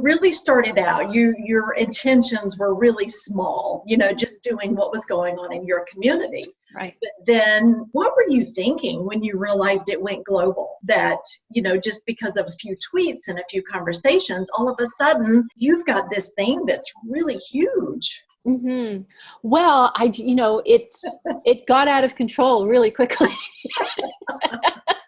you really started out you your intentions were really small you know just doing what was going on in your community. Right. But then what were you thinking when you realized it went global? That you know just because of a few tweets and a few conversations all of a sudden you've got this thing that's really huge. Mm-hmm. Well, I, you know, it it got out of control really quickly,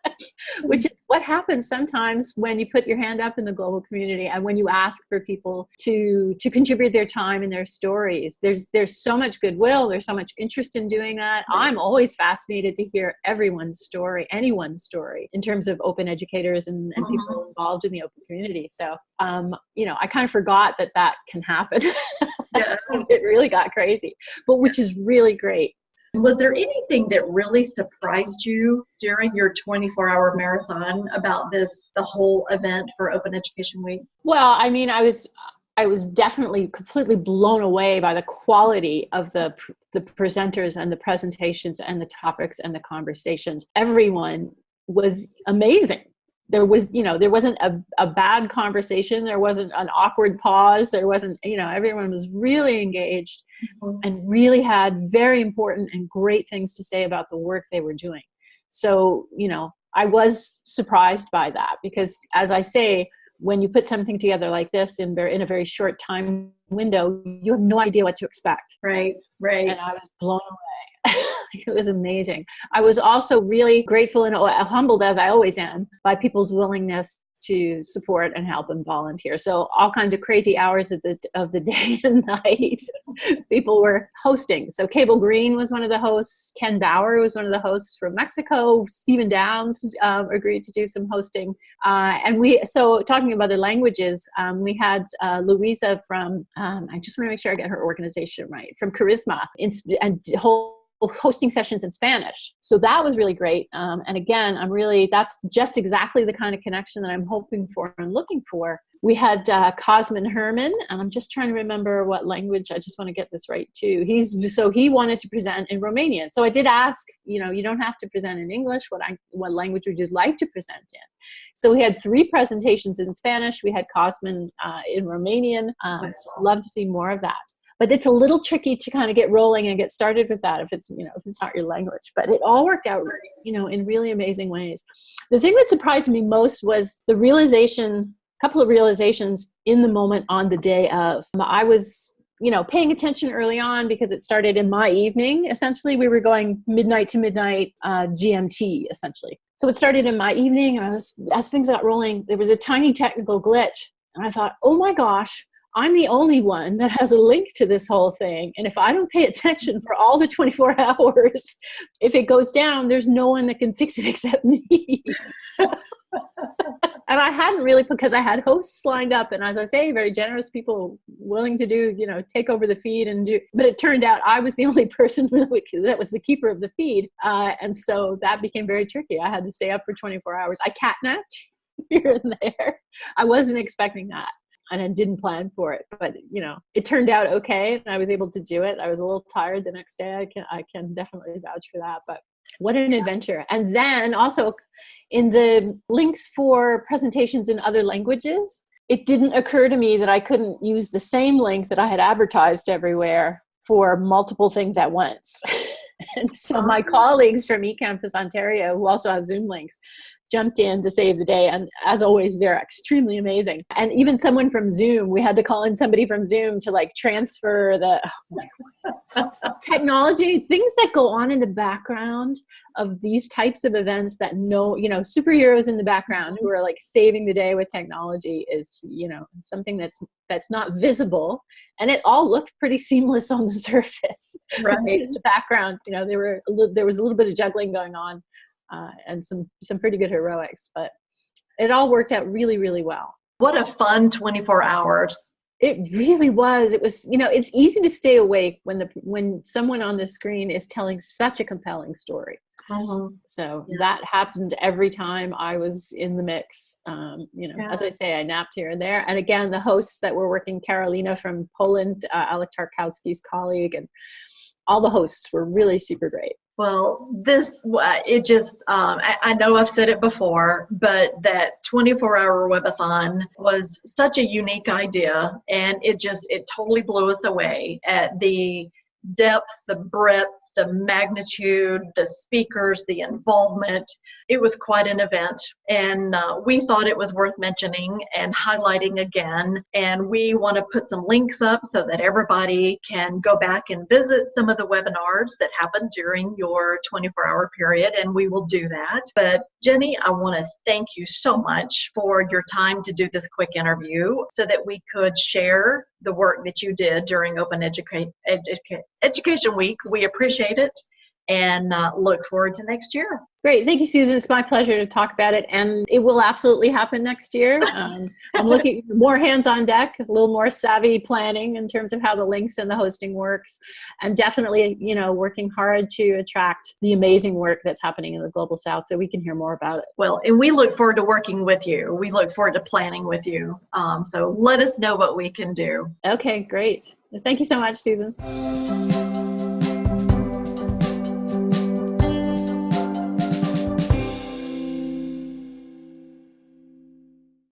which is what happens sometimes when you put your hand up in the global community and when you ask for people to to contribute their time and their stories. There's there's so much goodwill. There's so much interest in doing that. I'm always fascinated to hear everyone's story, anyone's story, in terms of open educators and, and people Mhm. involved in the open community. So, um, you know, I kind of forgot that that can happen. Yeah. so it really got crazy, but which is really great. Was there anything that really surprised you during your 24 hour marathon about this, the whole event for Open Education Week? Well, I mean, I was I was definitely completely blown away by the quality of the the presenters and the presentations and the topics and the conversations. Everyone was amazing. There was, you know, there wasn't a, a bad conversation. There wasn't an awkward pause. There wasn't, you know, everyone was really engaged mm-hmm. and really had very important and great things to say about the work they were doing. So, you know, I was surprised by that because, as I say, when you put something together like this in, ver- in a very short time window, you have no idea what to expect. Right, right. And I was blown away. it was amazing. I was also really grateful and humbled, as I always am, by people's willingness to support and help and volunteer. So all kinds of crazy hours of the of the day and night, people were hosting. So Cable Green was one of the hosts. Ken Bauer was one of the hosts from Mexico. Stephen Downes um, agreed to do some hosting. Uh, and we so talking about the languages, um, we had uh, Louisa from um, I just want to make sure I get her organization right from Charisma and whole hosting sessions in Spanish. So that was really great. Um, and again, I'm really, that's just exactly the kind of connection that I'm hoping for and looking for. We had uh, Cosmin Herman, and I'm just trying to remember what language, I just want to get this right too. He's, so he wanted to present in Romanian. So I did ask, you know, you don't have to present in English, what, I, what language would you like to present in? So we had three presentations in Spanish. We had Cosmin uh, in Romanian. Um, so I'd love to see more of that but it's a little tricky to kind of get rolling and get started with that if it's you know if it's not your language but it all worked out you know in really amazing ways. The thing that surprised me most was the realization a couple of realizations in the moment on the day of. I was you know paying attention early on because it started in my evening essentially. We were going midnight to midnight uh, gmt essentially. So it started in my evening and i was as things got rolling there was a tiny technical glitch and i thought oh my gosh I'm the only one that has a link to this whole thing. And if I don't pay attention for all the 24 hours, if it goes down, there's no one that can fix it except me. and I hadn't really because I had hosts lined up and as I say, very generous people willing to do, you know, take over the feed and do, but it turned out I was the only person that was the keeper of the feed. Uh, and so that became very tricky. I had to stay up for 24 hours. I catnapped here and there. I wasn't expecting that and I didn't plan for it. But you know, it turned out okay, and I was able to do it. I was a little tired the next day. I can I can definitely vouch for that. But what an adventure! And then also in the links for presentations in other languages, it didn't occur to me that I couldn't use the same link that I had advertised everywhere for multiple things at once. and so my colleagues from eCampus Ontario, who also have Zoom links, jumped in to save the day. And as always, they're extremely amazing. And even someone from Zoom, we had to call in somebody from Zoom to like transfer the oh technology, things that go on in the background of these types of events that no, you know, superheroes in the background who are like saving the day with technology is, you know, something that's that's not visible. And it all looked pretty seamless on the surface. Right. in the background, you know, there were a little, there was a little bit of juggling going on uh, and some some pretty good heroics. But it all worked out really, really well. What a fun 24 hours. It really was. It was, you know, it's easy to stay awake when the when someone on the screen is telling such a compelling story. Mhm. So Yeah. that happened every time I was in the mix. Um, you know, as I say, I napped here and there. And again, the hosts that were working, Carolina from Poland, uh, Alek Tarkowski's colleague, and all the hosts were really super great. Well, this, it just, um, I, I, know I've said it before, but that 24 hour webathon was such a unique idea and it just, it totally blew us away at the depth, the breadth, the magnitude, the speakers, the involvement. It was quite an event, and uh, we thought it was worth mentioning and highlighting again. And we want to put some links up so that everybody can go back and visit some of the webinars that happened during your 24 hour period, and we will do that. But Jenny, I want to thank you so much for your time to do this quick interview so that we could share the work that you did during Open Educa- Educa- Education Week. We appreciate it and uh, look forward to next year. Great. Thank you, Susan. It's my pleasure to talk about it. And it will absolutely happen next year. Um, I'm looking more hands on deck, a little more savvy planning in terms of how the links and the hosting works. And definitely, you know, working hard to attract the amazing work that's happening in the Global South so we can hear more about it. Well, and we look forward to working with you. We look forward to planning with you. Um, so let us know what we can do. Okay, great. Thank you so much, Susan.